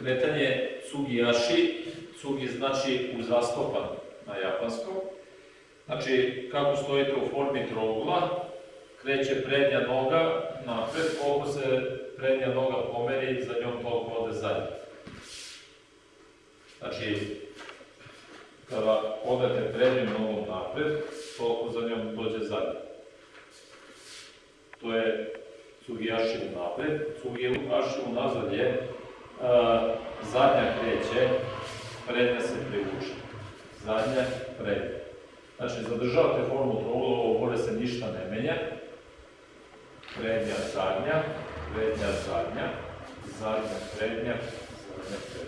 Kretanje Tsugiyashi, Tsugi znači uzastopan na japanskom. Znači, kako stojite u formi trougla, kreće prednja noga napred, koliko se prednja noga pomeri, za njom toliko ode zadnja. Znači, kada odete prednjom nogom napred, toliko za njom dođe zadnja. To je Tsugiyashi napred, Tsugiyashi unazad je a, zadnja kreće, prednja se privuče. Zadnja, prednja. Znači, zadržavate formu trougla, ovo gore se ništa ne menja. Prednja, zadnja, prednja, zadnja, zadnja, prednja, zadnja, prednja.